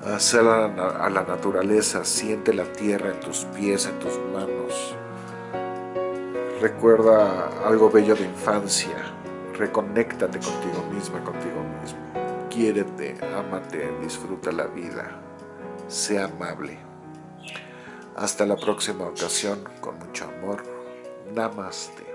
Hacer a la naturaleza, siente la tierra en tus pies, en tus manos. Recuerda algo bello de infancia. Reconéctate contigo misma, contigo mismo. Quiérete, ámate, disfruta la vida. Sea amable. Hasta la próxima ocasión, con mucho amor. Namaste.